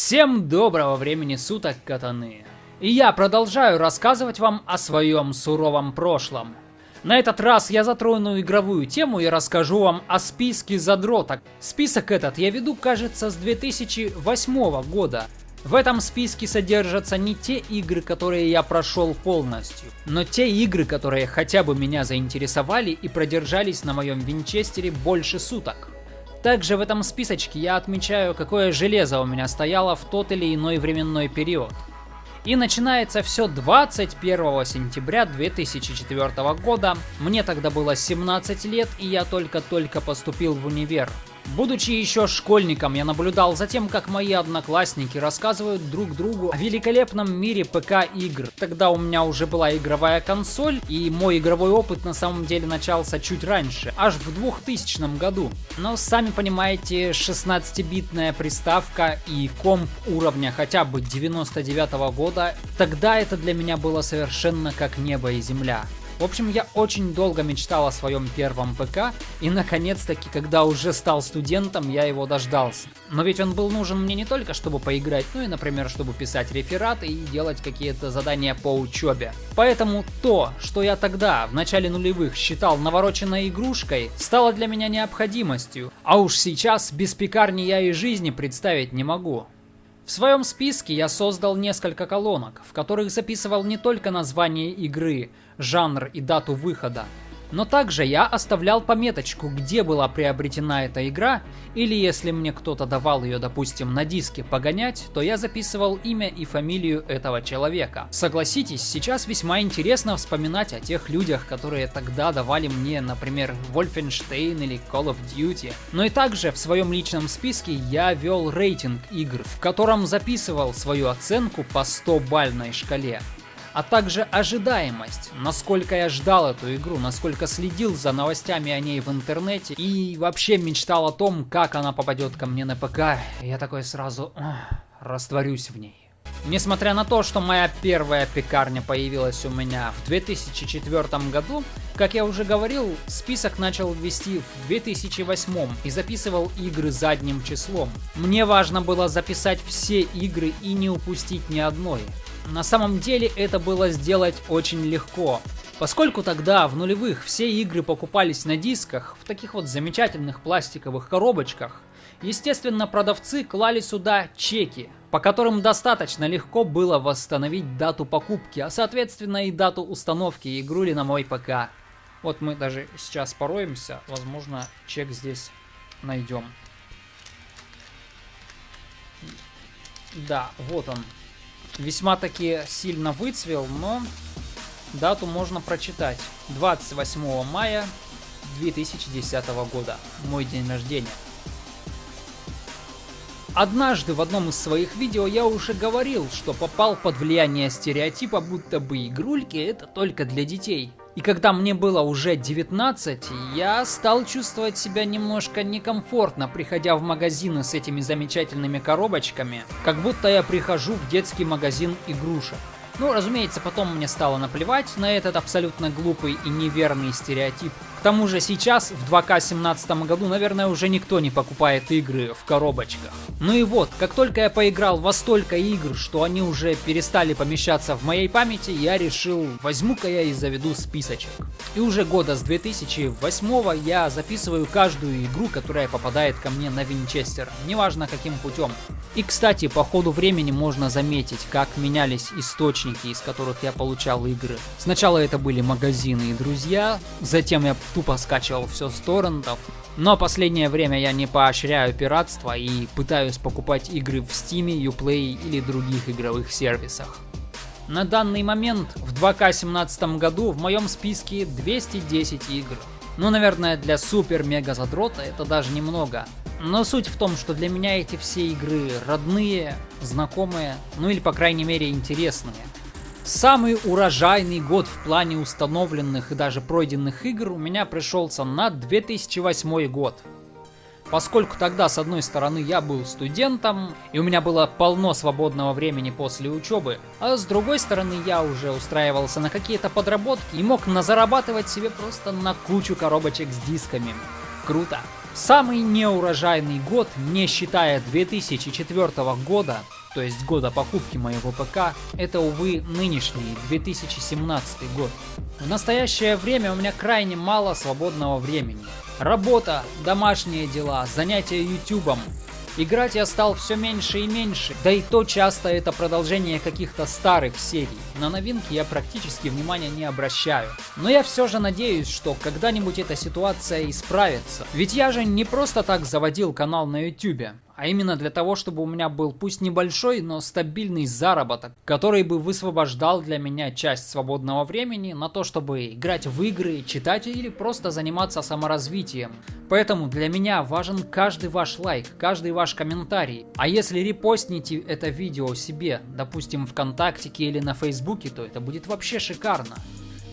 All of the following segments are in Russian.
Всем доброго времени суток, катаны! И я продолжаю рассказывать вам о своем суровом прошлом. На этот раз я затрону игровую тему и расскажу вам о списке задроток. Список этот я веду, кажется, с 2008 года. В этом списке содержатся не те игры, которые я прошел полностью, но те игры, которые хотя бы меня заинтересовали и продержались на моем винчестере больше суток. Также в этом списочке я отмечаю, какое железо у меня стояло в тот или иной временной период. И начинается все 21 сентября 2004 года. Мне тогда было 17 лет, и я только-только поступил в универ. Будучи еще школьником, я наблюдал за тем, как мои одноклассники рассказывают друг другу о великолепном мире ПК-игр. Тогда у меня уже была игровая консоль, и мой игровой опыт на самом деле начался чуть раньше, аж в 2000 году. Но сами понимаете, 16-битная приставка и комп уровня хотя бы 99 -го года, тогда это для меня было совершенно как небо и земля. В общем, я очень долго мечтал о своем первом ПК, и наконец-таки, когда уже стал студентом, я его дождался. Но ведь он был нужен мне не только, чтобы поиграть, но и, например, чтобы писать рефераты и делать какие-то задания по учебе. Поэтому то, что я тогда, в начале нулевых, считал навороченной игрушкой, стало для меня необходимостью. А уж сейчас без пекарни я и жизни представить не могу. В своем списке я создал несколько колонок, в которых записывал не только название игры, жанр и дату выхода, но также я оставлял пометочку, где была приобретена эта игра, или если мне кто-то давал ее, допустим, на диске погонять, то я записывал имя и фамилию этого человека. Согласитесь, сейчас весьма интересно вспоминать о тех людях, которые тогда давали мне, например, Wolfenstein или Call of Duty. Но и также в своем личном списке я вел рейтинг игр, в котором записывал свою оценку по 100-бальной шкале а также ожидаемость, насколько я ждал эту игру, насколько следил за новостями о ней в интернете и вообще мечтал о том, как она попадет ко мне на ПК. Я такой сразу растворюсь в ней. Несмотря на то, что моя первая пекарня появилась у меня в 2004 году, как я уже говорил, список начал вести в 2008 и записывал игры задним числом. Мне важно было записать все игры и не упустить ни одной. На самом деле это было сделать очень легко. Поскольку тогда, в нулевых, все игры покупались на дисках, в таких вот замечательных пластиковых коробочках, естественно, продавцы клали сюда чеки, по которым достаточно легко было восстановить дату покупки, а соответственно и дату установки игрули на мой ПК. Вот мы даже сейчас пороемся, возможно, чек здесь найдем. Да, вот он, весьма таки сильно выцвел, но дату можно прочитать. 28 мая 2010 года, мой день рождения. Однажды в одном из своих видео я уже говорил, что попал под влияние стереотипа, будто бы игрульки это только для детей. И когда мне было уже 19, я стал чувствовать себя немножко некомфортно, приходя в магазины с этими замечательными коробочками, как будто я прихожу в детский магазин игрушек. Ну, разумеется, потом мне стало наплевать на этот абсолютно глупый и неверный стереотип. К тому же сейчас, в 2К17 году, наверное, уже никто не покупает игры в коробочках. Ну и вот, как только я поиграл во столько игр, что они уже перестали помещаться в моей памяти, я решил, возьму-ка я и заведу списочек. И уже года с 2008 я записываю каждую игру, которая попадает ко мне на Винчестер, неважно каким путем. И кстати, по ходу времени можно заметить, как менялись источники, из которых я получал игры. Сначала это были магазины и друзья, затем я тупо скачивал все с торрентов. Но последнее время я не поощряю пиратство и пытаюсь покупать игры в Steam, Uplay или других игровых сервисах. На данный момент в 2К17 году в моем списке 210 игр. Ну, наверное, для супер-мега задрота это даже немного. Но суть в том, что для меня эти все игры родные, знакомые, ну или по крайней мере интересные. Самый урожайный год в плане установленных и даже пройденных игр у меня пришелся на 2008 год. Поскольку тогда, с одной стороны, я был студентом, и у меня было полно свободного времени после учебы, а с другой стороны, я уже устраивался на какие-то подработки и мог назарабатывать себе просто на кучу коробочек с дисками. Круто! Самый неурожайный год, не считая 2004 года, то есть года покупки моего ПК, это, увы, нынешний 2017 год. В настоящее время у меня крайне мало свободного времени. Работа, домашние дела, занятия ютубом, Играть я стал все меньше и меньше, да и то часто это продолжение каких-то старых серий. На новинки я практически внимания не обращаю. Но я все же надеюсь, что когда-нибудь эта ситуация исправится. Ведь я же не просто так заводил канал на YouTube а именно для того, чтобы у меня был пусть небольшой, но стабильный заработок, который бы высвобождал для меня часть свободного времени на то, чтобы играть в игры, читать или просто заниматься саморазвитием. Поэтому для меня важен каждый ваш лайк, каждый ваш комментарий. А если репостните это видео себе, допустим, ВКонтактике или на Фейсбуке, то это будет вообще шикарно.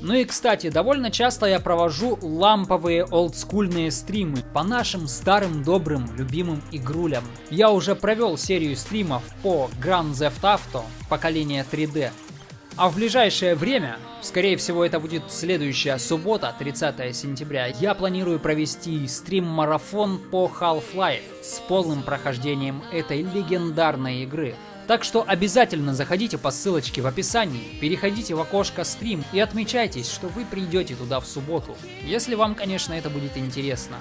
Ну и кстати, довольно часто я провожу ламповые олдскульные стримы по нашим старым добрым любимым игрулям. Я уже провел серию стримов по Grand Theft Auto поколения 3D. А в ближайшее время, скорее всего это будет следующая суббота, 30 сентября, я планирую провести стрим-марафон по Half-Life с полным прохождением этой легендарной игры. Так что обязательно заходите по ссылочке в описании, переходите в окошко стрим и отмечайтесь, что вы придете туда в субботу. Если вам, конечно, это будет интересно.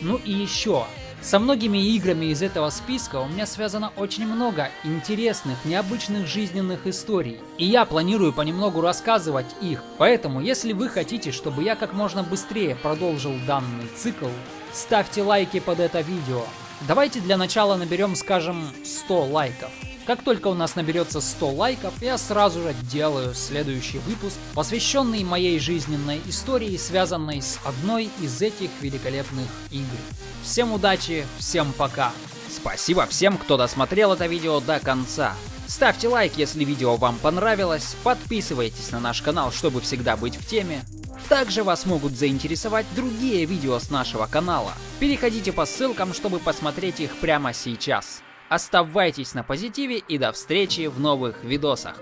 Ну и еще, со многими играми из этого списка у меня связано очень много интересных, необычных жизненных историй. И я планирую понемногу рассказывать их. Поэтому, если вы хотите, чтобы я как можно быстрее продолжил данный цикл, ставьте лайки под это видео. Давайте для начала наберем, скажем, 100 лайков. Как только у нас наберется 100 лайков, я сразу же делаю следующий выпуск, посвященный моей жизненной истории, связанной с одной из этих великолепных игр. Всем удачи, всем пока! Спасибо всем, кто досмотрел это видео до конца. Ставьте лайк, если видео вам понравилось, подписывайтесь на наш канал, чтобы всегда быть в теме. Также вас могут заинтересовать другие видео с нашего канала. Переходите по ссылкам, чтобы посмотреть их прямо сейчас. Оставайтесь на позитиве и до встречи в новых видосах.